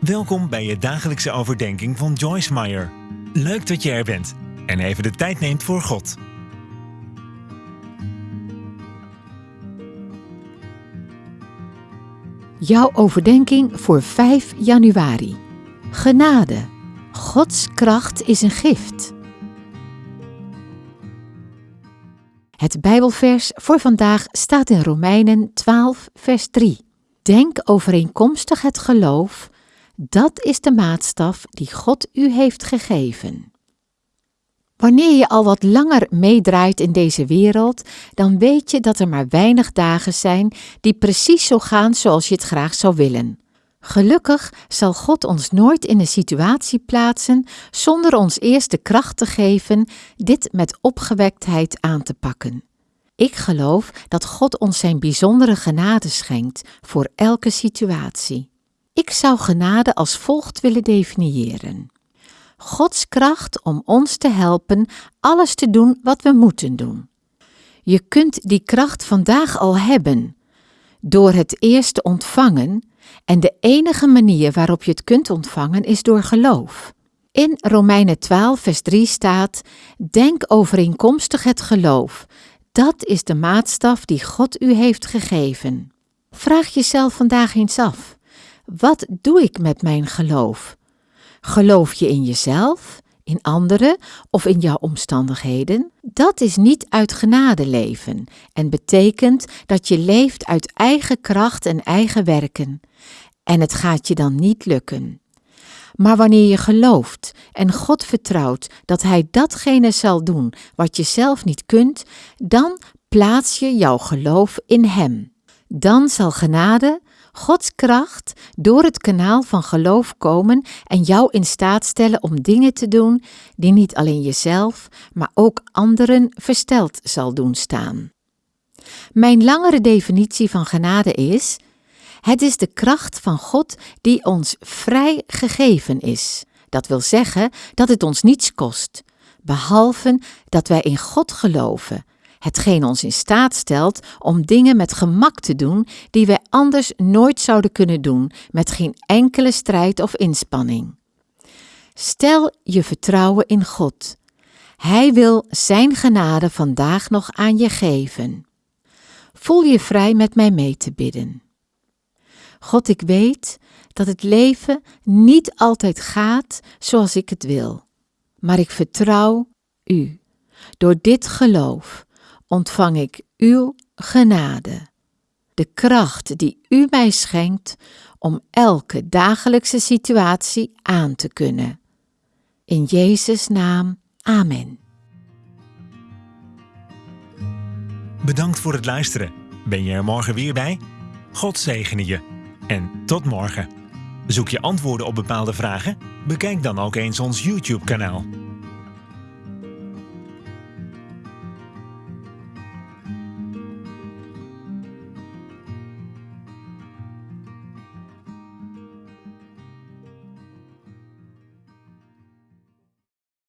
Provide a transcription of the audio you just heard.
Welkom bij je dagelijkse overdenking van Joyce Meyer. Leuk dat je er bent en even de tijd neemt voor God. Jouw overdenking voor 5 januari. Genade. Gods kracht is een gift. Het Bijbelvers voor vandaag staat in Romeinen 12, vers 3. Denk overeenkomstig het geloof, dat is de maatstaf die God u heeft gegeven. Wanneer je al wat langer meedraait in deze wereld, dan weet je dat er maar weinig dagen zijn die precies zo gaan zoals je het graag zou willen. Gelukkig zal God ons nooit in een situatie plaatsen zonder ons eerst de kracht te geven dit met opgewektheid aan te pakken. Ik geloof dat God ons zijn bijzondere genade schenkt voor elke situatie. Ik zou genade als volgt willen definiëren. Gods kracht om ons te helpen alles te doen wat we moeten doen. Je kunt die kracht vandaag al hebben door het eerst te ontvangen en de enige manier waarop je het kunt ontvangen is door geloof. In Romeinen 12, vers 3 staat: Denk overeenkomstig het geloof. Dat is de maatstaf die God u heeft gegeven. Vraag jezelf vandaag eens af: wat doe ik met mijn geloof? Geloof je in jezelf, in anderen of in jouw omstandigheden? Dat is niet uit genade leven en betekent dat je leeft uit eigen kracht en eigen werken. En het gaat je dan niet lukken. Maar wanneer je gelooft en God vertrouwt dat Hij datgene zal doen wat je zelf niet kunt, dan plaats je jouw geloof in Hem. Dan zal genade, Gods kracht door het kanaal van geloof komen en jou in staat stellen om dingen te doen die niet alleen jezelf, maar ook anderen versteld zal doen staan. Mijn langere definitie van genade is: het is de kracht van God die ons vrij gegeven is. Dat wil zeggen dat het ons niets kost, behalve dat wij in God geloven hetgeen ons in staat stelt om dingen met gemak te doen die wij anders nooit zouden kunnen doen met geen enkele strijd of inspanning. Stel je vertrouwen in God. Hij wil Zijn genade vandaag nog aan je geven. Voel je vrij met mij mee te bidden. God, ik weet dat het leven niet altijd gaat zoals ik het wil, maar ik vertrouw U. Door dit geloof ontvang ik uw genade, de kracht die u mij schenkt om elke dagelijkse situatie aan te kunnen. In Jezus' naam, amen. Bedankt voor het luisteren. Ben je er morgen weer bij? God zegene je. En tot morgen. Zoek je antwoorden op bepaalde vragen? Bekijk dan ook eens ons YouTube-kanaal.